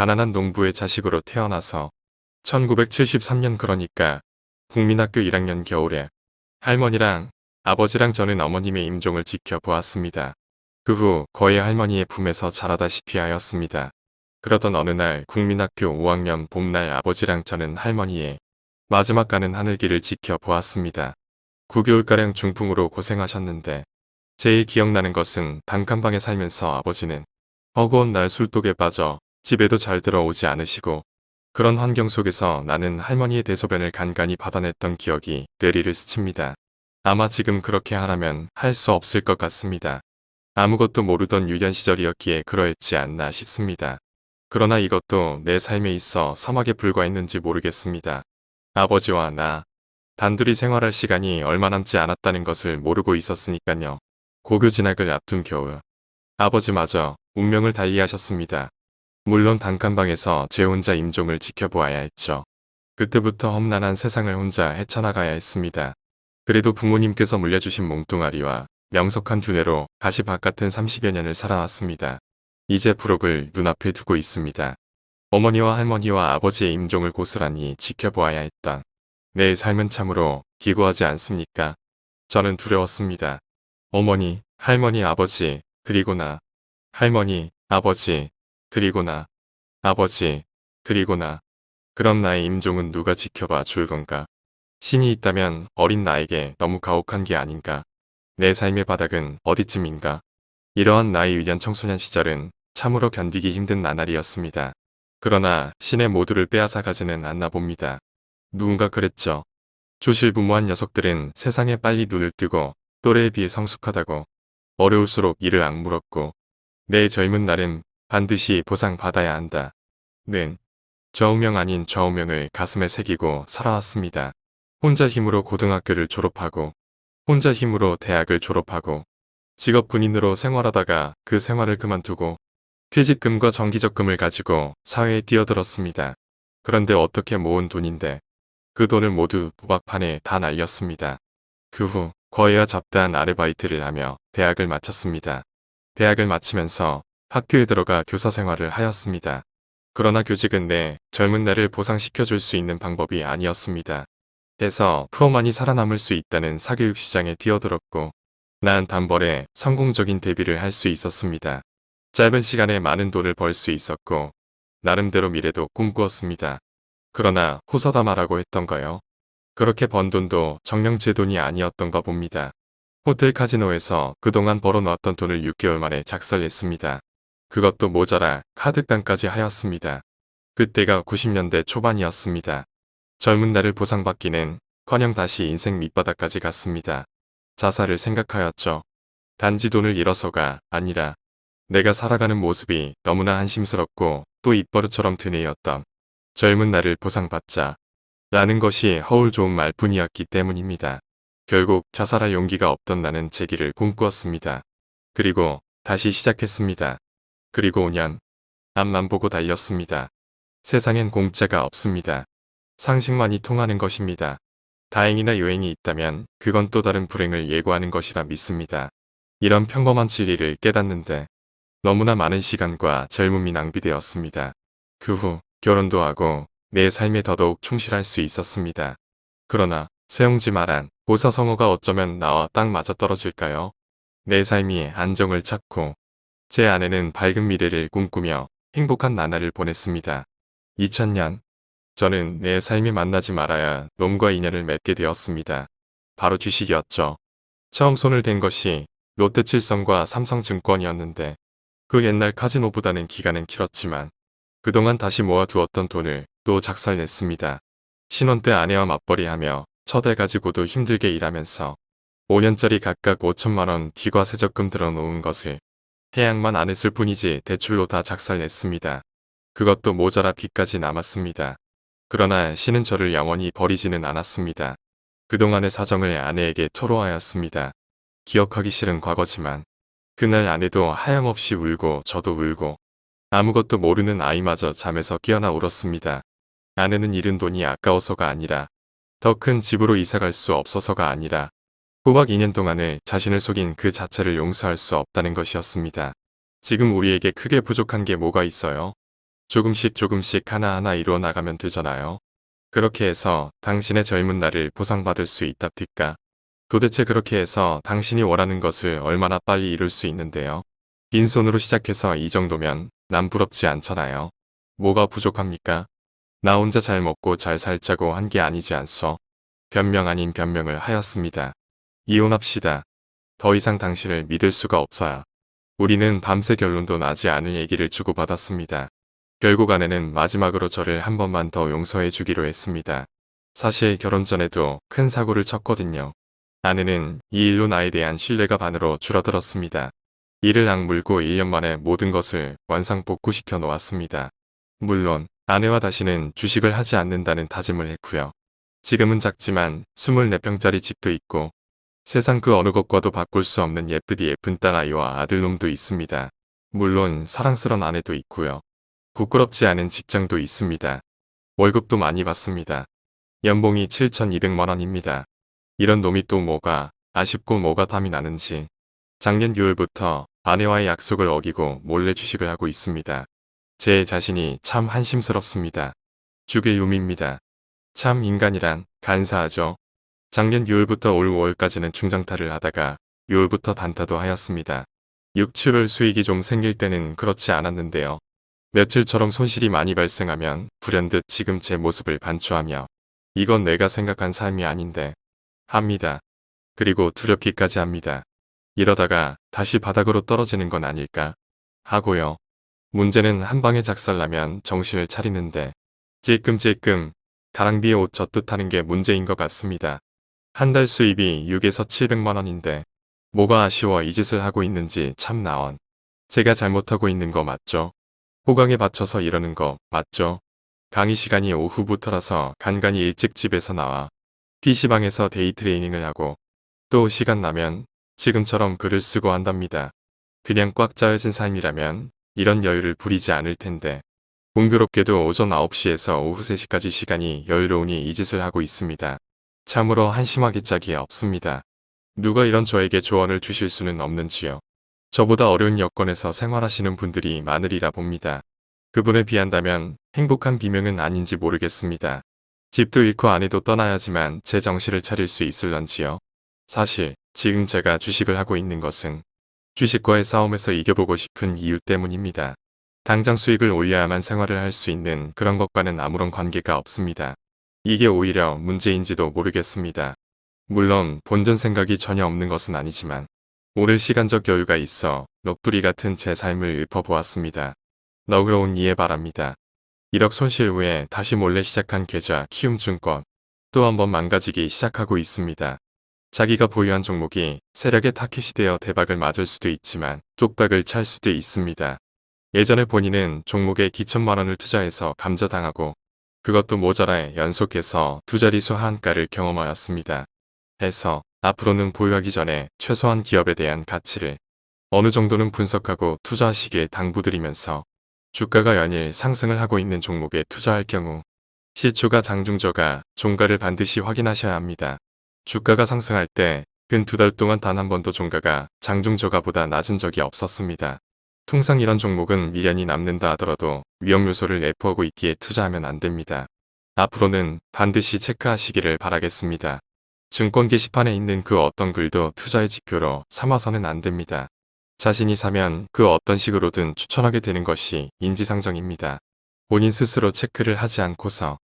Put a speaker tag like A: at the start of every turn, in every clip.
A: 가난한 농부의 자식으로 태어나서 1973년 그러니까 국민학교 1학년 겨울에 할머니랑 아버지랑 저는 어머님의 임종을 지켜보았습니다. 그 후 거의 할머니의 품에서 자라다시피 하였습니다. 그러던 어느 날 국민학교 5학년 봄날 아버지랑 저는 할머니의 마지막 가는 하늘길을 지켜보았습니다. 9개월가량 중풍으로 고생하셨는데 제일 기억나는 것은 단칸방에 살면서 아버지는 허구한 날 술독에 빠져 집에도 잘 들어오지 않으시고 그런 환경 속에서 나는 할머니의 대소변을 간간히 받아냈던 기억이 뇌리를 스칩니다. 아마 지금 그렇게 하라면 할 수 없을 것 같습니다. 아무것도 모르던 유년 시절이었기에 그러했지 않나 싶습니다. 그러나 이것도 내 삶에 있어 서막에 불과했는지 모르겠습니다. 아버지와 나 단둘이 생활할 시간이 얼마 남지 않았다는 것을 모르고 있었으니까요. 고교 진학을 앞둔 겨울 아버지마저 운명을 달리하셨습니다. 물론 단칸방에서 제 혼자 임종을 지켜보아야 했죠. 그때부터 험난한 세상을 혼자 헤쳐나가야 했습니다. 그래도 부모님께서 물려주신 몽뚱아리와 명석한 두뇌로 가시밭 같은 30여 년을 살아왔습니다. 이제 부록을 눈앞에 두고 있습니다. 어머니와 할머니와 아버지의 임종을 고스란히 지켜보아야 했던 내 삶은 참으로 기구하지 않습니까? 저는 두려웠습니다. 어머니, 할머니, 아버지, 그리고 나. 할머니, 아버지, 그리고 나. 아버지, 그리고 나. 그럼 나의 임종은 누가 지켜봐 줄 건가? 신이 있다면 어린 나에게 너무 가혹한 게 아닌가? 내 삶의 바닥은 어디쯤인가? 이러한 나의 유년 청소년 시절은 참으로 견디기 힘든 나날이었습니다. 그러나 신의 모두를 빼앗아 가지는 않나 봅니다. 누군가 그랬죠. 조실부모한 녀석들은 세상에 빨리 눈을 뜨고 또래에 비해 성숙하다고 어려울수록 이를 악물었고 내 젊은 날은 반드시 보상받아야 한다. 는 저우명 아닌 좌우명을 가슴에 새기고 살아왔습니다. 혼자 힘으로 고등학교를 졸업하고 혼자 힘으로 대학을 졸업하고 직업 군인으로 생활하다가 그 생활을 그만두고 퇴직금과 정기적금을 가지고 사회에 뛰어들었습니다. 그런데 어떻게 모은 돈인데 그 돈을 모두 도박판에 다 날렸습니다. 그 후 거해와 잡다한 아르바이트를 하며 대학을 마쳤습니다. 대학을 마치면서 학교에 들어가 교사 생활을 하였습니다. 그러나 교직은 내 젊은 날을 보상시켜줄 수 있는 방법이 아니었습니다. 해서 프로만이 살아남을 수 있다는 사교육 시장에 뛰어들었고 난 단벌에 성공적인 데뷔를 할 수 있었습니다. 짧은 시간에 많은 돈을 벌 수 있었고 나름대로 미래도 꿈꾸었습니다. 그러나 호서다마라고 했던가요? 그렇게 번 돈도 정령 제 돈이 아니었던가 봅니다. 호텔 카지노에서 그동안 벌어놓았던 돈을 6개월 만에 작살냈습니다. 그것도 모자라 카드깡까지 하였습니다. 그때가 90년대 초반이었습니다. 젊은 날을 보상받기는 커녕 다시 인생 밑바닥까지 갔습니다. 자살을 생각하였죠. 단지 돈을 잃어서가 아니라 내가 살아가는 모습이 너무나 한심스럽고 또 입버릇처럼 드네였던 젊은 날을 보상받자 라는 것이 허울 좋은 말뿐이었기 때문입니다. 결국 자살할 용기가 없던 나는 제기를 꿈꾸었습니다. 그리고 다시 시작했습니다. 그리고 5년 앞만 보고 달렸습니다. 세상엔 공짜가 없습니다. 상식만이 통하는 것입니다. 다행이나 요행이 있다면 그건 또 다른 불행을 예고하는 것이라 믿습니다. 이런 평범한 진리를 깨닫는데 너무나 많은 시간과 젊음이 낭비되었습니다. 그 후 결혼도 하고 내 삶에 더더욱 충실할 수 있었습니다. 그러나 세용지 말한 보사성어가 어쩌면 나와 딱 맞아떨어질까요? 내 삶이 안정을 찾고 제 아내는 밝은 미래를 꿈꾸며 행복한 나날을 보냈습니다. 2000년 저는 내 삶이 만나지 말아야 놈과 인연을 맺게 되었습니다. 바로 주식이었죠. 처음 손을 댄 것이 롯데칠성과 삼성증권이었는데 그 옛날 카지노보다는 기간은 길었지만 그동안 다시 모아두었던 돈을 또 작살냈습니다. 신혼 때 아내와 맞벌이하며 첫애 가지고도 힘들게 일하면서 5년짜리 각각 5천만원 기과세적금 들어놓은 것을 해약만 안 했을 뿐이지 대출로 다 작살냈습니다. 그것도 모자라 빚까지 남았습니다. 그러나 신은 저를 영원히 버리지는 않았습니다. 그동안의 사정을 아내에게 토로하였습니다. 기억하기 싫은 과거지만 그날 아내도 하염없이 울고 저도 울고 아무것도 모르는 아이마저 잠에서 깨어나 울었습니다. 아내는 잃은 돈이 아까워서가 아니라 더 큰 집으로 이사갈 수 없어서가 아니라 꼬박 2년 동안을 자신을 속인 그 자체를 용서할 수 없다는 것이었습니다. 지금 우리에게 크게 부족한 게 뭐가 있어요? 조금씩 조금씩 하나하나 이루어 나가면 되잖아요. 그렇게 해서 당신의 젊은 날을 보상받을 수 있답니까? 도대체 그렇게 해서 당신이 원하는 것을 얼마나 빨리 이룰 수 있는데요. 빈손으로 시작해서 이 정도면 남 부럽지 않잖아요. 뭐가 부족합니까? 나 혼자 잘 먹고 잘 살자고 한 게 아니지 않소. 변명 아닌 변명을 하였습니다. 이혼합시다. 더 이상 당신을 믿을 수가 없어요. 우리는 밤새 결론도 나지 않을 얘기를 주고받았습니다. 결국 아내는 마지막으로 저를 한 번만 더 용서해 주기로 했습니다. 사실 결혼 전에도 큰 사고를 쳤거든요. 아내는 이 일로 나에 대한 신뢰가 반으로 줄어들었습니다. 이를 악물고 1년 만에 모든 것을 원상복구시켜 놓았습니다. 물론 아내와 다시는 주식을 하지 않는다는 다짐을 했고요. 지금은 작지만 24평짜리 집도 있고 세상 그 어느 것과도 바꿀 수 없는 예쁘디 예쁜 딸 아이와 아들놈도 있습니다. 물론 사랑스런 아내도 있고요. 부끄럽지 않은 직장도 있습니다. 월급도 많이 받습니다. 연봉이 7,200만 원입니다. 이런 놈이 또 뭐가 아쉽고 뭐가 탐이 나는지 작년 6월부터 아내와의 약속을 어기고 몰래 주식을 하고 있습니다. 제 자신이 참 한심스럽습니다. 죽일 놈입니다. 참 인간이란 간사하죠. 작년 6월부터 올 5월까지는 중장타를 하다가 6월부터 단타도 하였습니다. 6, 7월 수익이 좀 생길 때는 그렇지 않았는데요. 며칠처럼 손실이 많이 발생하면 불현듯 지금 제 모습을 반추하며 이건 내가 생각한 삶이 아닌데 합니다. 그리고 두렵기까지 합니다. 이러다가 다시 바닥으로 떨어지는 건 아닐까 하고요. 문제는 한 방에 작살나면 정신을 차리는데 찔끔찔끔 가랑비에 옷 젖듯 하는 게 문제인 것 같습니다. 한 달 수입이 6에서 700만 원인데 뭐가 아쉬워 이 짓을 하고 있는지 참 나원. 제가 잘못하고 있는 거 맞죠? 호강에 받쳐서 이러는 거 맞죠? 강의 시간이 오후부터라서 간간히 일찍 집에서 나와 PC방에서 day trading을 하고 또 시간 나면 지금처럼 글을 쓰고 한답니다. 그냥 꽉 짜여진 삶이라면 이런 여유를 부리지 않을 텐데 공교롭게도 오전 9시에서 오후 3시까지 시간이 여유로우니 이 짓을 하고 있습니다. 참으로 한심하기 짝이 없습니다. 누가 이런 저에게 조언을 주실 수는 없는지요. 저보다 어려운 여건에서 생활하시는 분들이 많으리라 봅니다. 그분에 비한다면 행복한 비명은 아닌지 모르겠습니다. 집도 잃고 아내도 떠나야지만 제 정신을 차릴 수 있을런지요. 사실 지금 제가 주식을 하고 있는 것은 주식과의 싸움에서 이겨보고 싶은 이유 때문입니다. 당장 수익을 올려야만 생활을 할 수 있는 그런 것과는 아무런 관계가 없습니다. 이게 오히려 문제인지도 모르겠습니다. 물론 본전 생각이 전혀 없는 것은 아니지만 오늘 시간적 여유가 있어 넋두리 같은 제 삶을 읊어보았습니다. 너그러운 이해 바랍니다. 1억 손실 후에 다시 몰래 시작한 계좌 키움증권 또 한 번 망가지기 시작하고 있습니다. 자기가 보유한 종목이 세력의 타켓이 되어 대박을 맞을 수도 있지만 쪽박을 찰 수도 있습니다. 예전에 본인은 종목에 기천만 원을 투자해서 감자당하고 그것도 모자라 연속해서 두 자리수 하한가를 경험하였습니다. 해서 앞으로는 보유하기 전에 최소한 기업에 대한 가치를 어느 정도는 분석하고 투자하시길 당부드리면서 주가가 연일 상승을 하고 있는 종목에 투자할 경우 시초가 장중저가 종가를 반드시 확인하셔야 합니다. 주가가 상승할 때 근 두 달 동안 단 한 번도 종가가 장중저가보다 낮은 적이 없었습니다. 통상 이런 종목은 미련이 남는다 하더라도 위험 요소를 내포하고 있기에 투자하면 안 됩니다. 앞으로는 반드시 체크하시기를 바라겠습니다. 증권 게시판에 있는 그 어떤 글도 투자의 지표로 삼아서는 안 됩니다. 자신이 사면 그 어떤 식으로든 추천하게 되는 것이 인지상정입니다. 본인 스스로 체크를 하지 않고서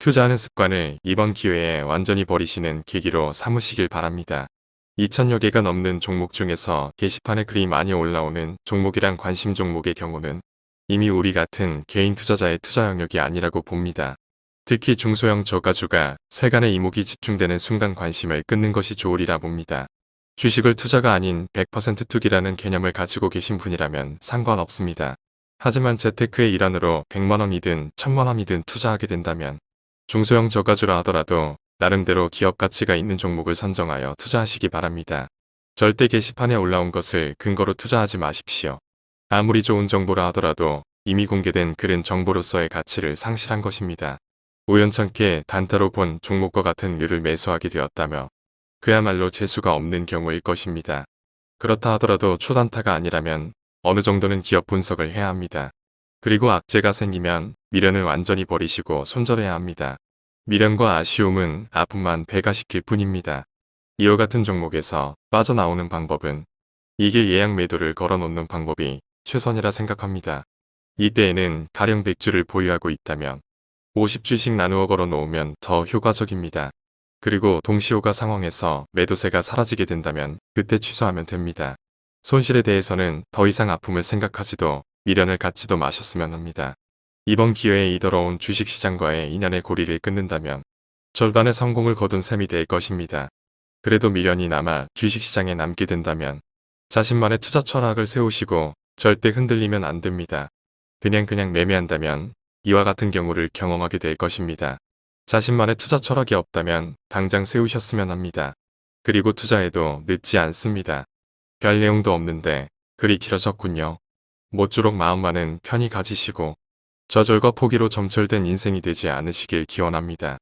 A: 투자하는 습관을 이번 기회에 완전히 버리시는 계기로 삼으시길 바랍니다. 2천여 개가 넘는 종목 중에서 게시판에 글이 많이 올라오는 종목이란 관심 종목의 경우는 이미 우리 같은 개인 투자자의 투자 영역이 아니라고 봅니다. 특히 중소형 저가주가 세간의 이목이 집중되는 순간 관심을 끊는 것이 좋으리라 봅니다. 주식을 투자가 아닌 100% 투기라는 개념을 가지고 계신 분이라면 상관없습니다. 하지만 재테크의 일환으로 100만원이든 1000만원이든 투자하게 된다면 중소형 저가주라 하더라도 나름대로 기업 가치가 있는 종목을 선정하여 투자하시기 바랍니다. 절대 게시판에 올라온 것을 근거로 투자하지 마십시오. 아무리 좋은 정보라 하더라도 이미 공개된 글은 정보로서의 가치를 상실한 것입니다. 우연찮게 단타로 본 종목과 같은 류를 매수하게 되었다며 그야말로 재수가 없는 경우일 것입니다. 그렇다 하더라도 초단타가 아니라면 어느 정도는 기업 분석을 해야 합니다. 그리고 악재가 생기면 미련을 완전히 버리시고 손절해야 합니다. 미련과 아쉬움은 아픔만 배가 시킬 뿐입니다. 이와 같은 종목에서 빠져나오는 방법은 이길 예약 매도를 걸어놓는 방법이 최선이라 생각합니다. 이때에는 가령 100주를 보유하고 있다면 50주씩 나누어 걸어 놓으면 더 효과적입니다. 그리고 동시호가 상황에서 매도세가 사라지게 된다면 그때 취소하면 됩니다. 손실에 대해서는 더 이상 아픔을 생각하지도 미련을 갖지도 마셨으면 합니다. 이번 기회에 이더러운 주식시장과의 인연의 고리를 끊는다면 절반의 성공을 거둔 셈이 될 것입니다. 그래도 미련이 남아 주식시장에 남게 된다면 자신만의 투자 철학을 세우시고 절대 흔들리면 안 됩니다. 그냥 그냥 매매한다면 이와 같은 경우를 경험하게 될 것입니다. 자신만의 투자 철학이 없다면 당장 세우셨으면 합니다. 그리고 투자해도 늦지 않습니다. 별 내용도 없는데 글이 길어졌군요. 모쪼록 마음만은 편히 가지시고 저절과 포기로 점철된 인생이 되지 않으시길 기원합니다.